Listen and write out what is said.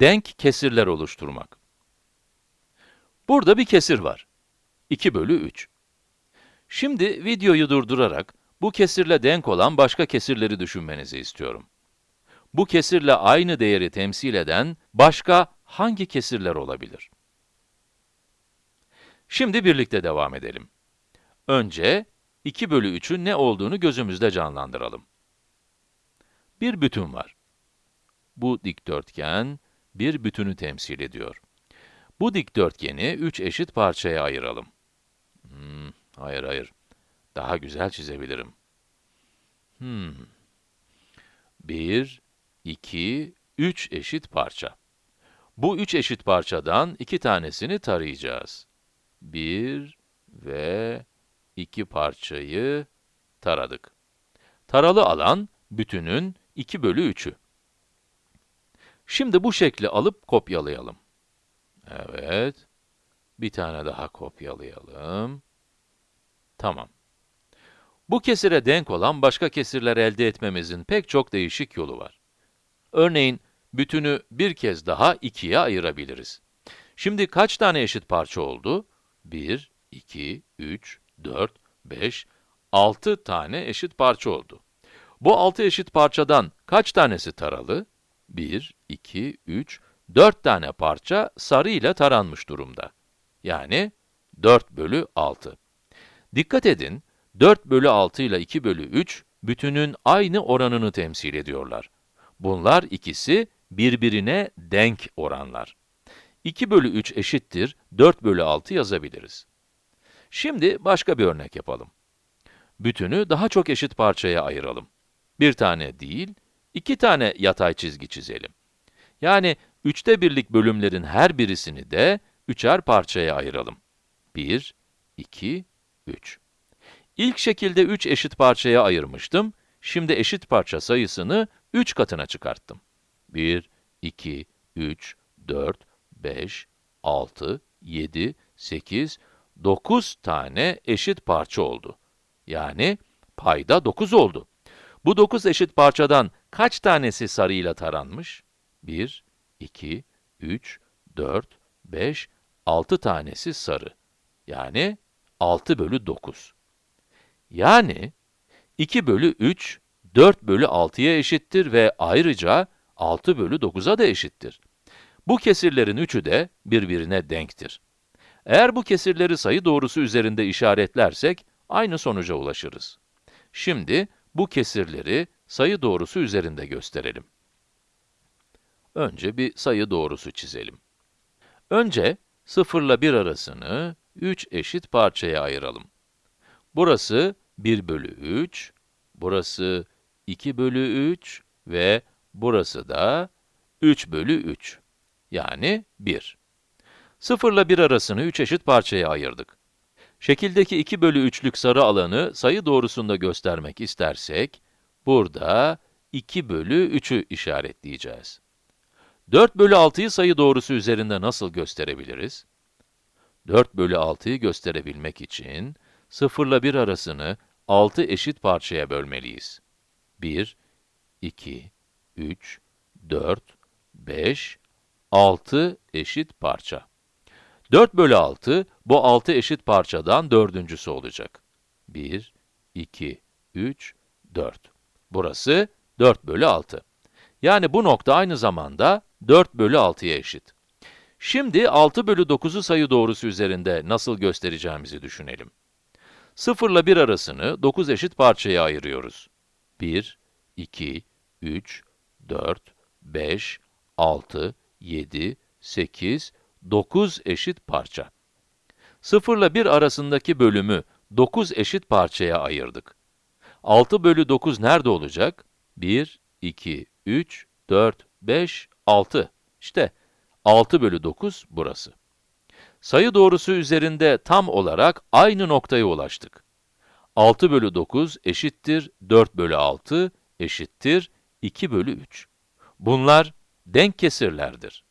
denk kesirler oluşturmak. Burada bir kesir var. 2 bölü 3. Şimdi videoyu durdurarak bu kesirle denk olan başka kesirleri düşünmenizi istiyorum. Bu kesirle aynı değeri temsil eden başka hangi kesirler olabilir? Şimdi birlikte devam edelim. Önce 2 bölü 3'ün ne olduğunu gözümüzde canlandıralım. Bir bütün var. Bu dikdörtgen bir bütünü temsil ediyor. Bu dikdörtgeni 3 eşit parçaya ayıralım. Hmm, hayır hayır. Daha güzel çizebilirim. Hmm. 1, 2, 3 eşit parça. Bu üç eşit parçadan iki tanesini tarayacağız. Bir ve iki parçayı taradık. Taralı alan, bütünün 2 bölü 3'ü. Şimdi bu şekli alıp kopyalayalım. Evet. Bir tane daha kopyalayalım. Tamam. Bu kesire denk olan başka kesirler elde etmemizin pek çok değişik yolu var. Örneğin, bütünü bir kez daha ikiye ayırabiliriz. Şimdi kaç tane eşit parça oldu? 1, 2, 3, 4, 5, 6 tane eşit parça oldu. Bu 6 eşit parçadan kaç tanesi taralı? 1, 2, 3, 4 tane parça sarı ile taranmış durumda. Yani 4 bölü 6. Dikkat edin, 4 bölü 6 ile 2 bölü 3, bütünün aynı oranını temsil ediyorlar. Bunlar ikisi birbirine denk oranlar. 2 bölü 3 eşittir 4 bölü 6 yazabiliriz. Şimdi başka bir örnek yapalım. Bütünü daha çok eşit parçaya ayıralım. Bir tane değil, iki tane yatay çizgi çizelim. Yani üçte birlik bölümlerin her birisini de üçer parçaya ayıralım. 1, 2, 3. İlk şekilde 3 eşit parçaya ayırmıştım. Şimdi eşit parça sayısını 3 katına çıkarttım. 1, 2, 3, 4, 5, 6, 7, 8, 9 tane eşit parça oldu. Yani payda 9 oldu. Bu 9 eşit parçadan kaç tanesi sarıyla taranmış? 1, 2, 3, 4, 5, 6 tanesi sarı. Yani 6 bölü 9. Yani 2 bölü 3, 4 bölü 6'ya eşittir ve ayrıca 6 bölü 9'a da eşittir. Bu kesirlerin üçü de birbirine denktir. Eğer bu kesirleri sayı doğrusu üzerinde işaretlersek, aynı sonuca ulaşırız. Şimdi, bu kesirleri sayı doğrusu üzerinde gösterelim. Önce bir sayı doğrusu çizelim. Önce, 0 ile 1 arasını 3 eşit parçaya ayıralım. Burası 1 bölü 3, burası 2 bölü 3 ve burası da 3 bölü 3. Yani 1. 0 ile 1 arasını 3 eşit parçaya ayırdık. Şekildeki 2 bölü 3'lük sarı alanı sayı doğrusunda göstermek istersek, burada 2 bölü 3'ü işaretleyeceğiz. 4 bölü 6'yı sayı doğrusu üzerinde nasıl gösterebiliriz? 4 bölü 6'yı gösterebilmek için, 0 ile 1 arasını 6 eşit parçaya bölmeliyiz. 1, 2, 3, 4, 5, 6 eşit parça. 4 bölü 6, bu 6 eşit parçadan dördüncüsü olacak. 1, 2, 3, 4. Burası 4 bölü 6. Yani bu nokta aynı zamanda 4 bölü 6'ya eşit. Şimdi 6 bölü 9'u sayı doğrusu üzerinde nasıl göstereceğimizi düşünelim. 0 ile 1 arasını 9 eşit parçaya ayırıyoruz. 1, 2, 3, 4, 5, 6, 7, 8, 9 eşit parça. 0 ile 1 arasındaki bölümü 9 eşit parçaya ayırdık. 6 bölü 9 nerede olacak? 1, 2, 3, 4, 5, 6. İşte 6 bölü 9 burası. Sayı doğrusu üzerinde tam olarak aynı noktaya ulaştık. 6 bölü 9 eşittir 4 bölü 6 eşittir 2 bölü 3. Bunlar denk kesirlerdir.